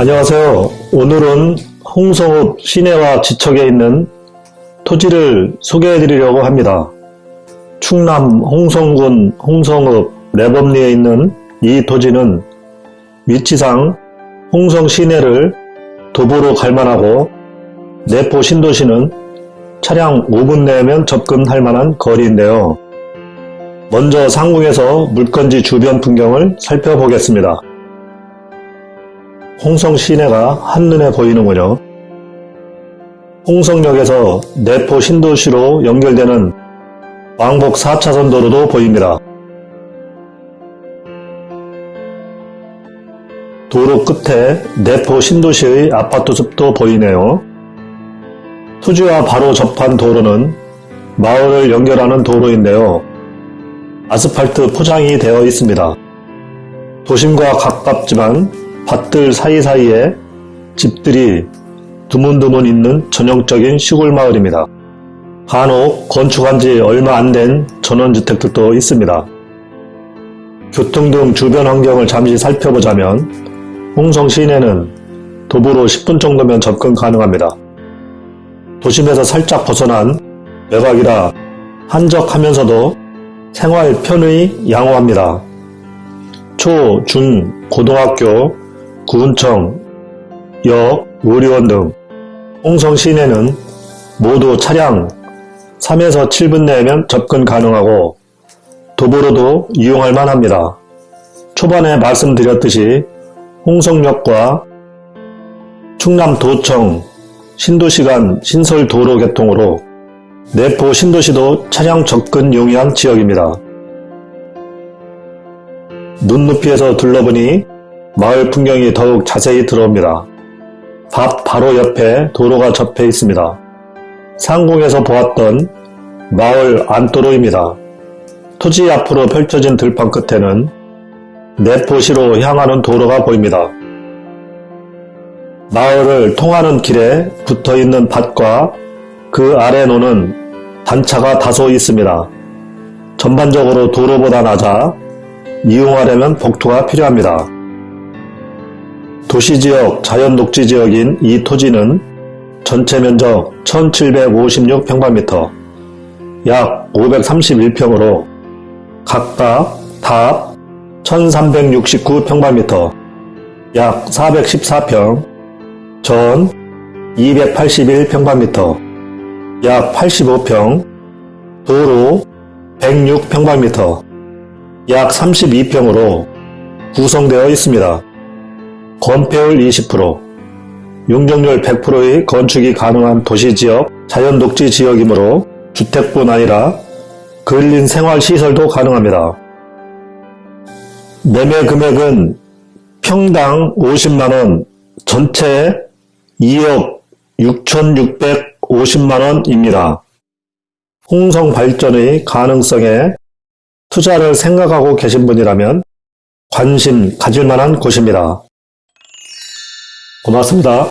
안녕하세요. 오늘은 홍성읍 시내와 지척에 있는 토지를 소개해 드리려고 합니다. 충남 홍성군 홍성읍 내범리에 있는 이 토지는 위치상 홍성 시내를 도보로 갈만하고 내포 신도시는 차량 5분 내면 접근할 만한 거리인데요. 먼저 상공에서 물건지 주변 풍경을 살펴보겠습니다. 홍성 시내가 한눈에 보이는군요. 홍성역에서 내포 신도시로 연결되는 왕복 4차선 도로도 보입니다. 도로 끝에 내포 신도시의 아파트 숲도 보이네요. 토지와 바로 접한 도로는 마을을 연결하는 도로인데요. 아스팔트 포장이 되어 있습니다. 도심과 가깝지만 밭들 사이사이에 집들이 드문드문 있는 전형적인 시골 마을입니다. 간혹 건축한 지 얼마 안 된 전원주택들도 있습니다. 교통 등 주변 환경을 잠시 살펴보자면 홍성 시내는 도보로 10분 정도면 접근 가능합니다. 도심에서 살짝 벗어난 외곽이라 한적하면서도 생활 편의 양호합니다. 초, 중, 고등학교, 구 군청, 역, 의료원 등 홍성 시내는 모두 차량 3에서 7분 내면 접근 가능하고 도보로도 이용할 만합니다. 초반에 말씀드렸듯이 홍성역과 충남도청 신도시간 신설도로 개통으로 내포 신도시도 차량 접근 용이한 지역입니다. 눈높이에서 둘러보니 마을 풍경이 더욱 자세히 들어옵니다. 밭 바로 옆에 도로가 접해 있습니다. 상공에서 보았던 마을 안도로입니다. 토지 앞으로 펼쳐진 들판 끝에는 내포시로 향하는 도로가 보입니다. 마을을 통하는 길에 붙어있는 밭과 그 아래 노는 단차가 다소 있습니다. 전반적으로 도로보다 낮아 이용하려면 복토가 필요합니다. 도시지역, 자연녹지지역인 이 토지는 전체 면적 1756평방미터, 약 531평으로 각각 답 1369평방미터, 약 414평, 전 281평방미터, 약 85평, 도로 106평방미터, 약 32평으로 구성되어 있습니다. 건폐율 20%, 용적률 100%의 건축이 가능한 도시지역, 자연독지 지역이므로 주택뿐 아니라 근린 생활시설도 가능합니다. 매매 금액은 평당 50만원, 전체 2억 6,650만원입니다. 홍성 발전의 가능성에 투자를 생각하고 계신 분이라면 관심 가질 만한 곳입니다. 고맙습니다.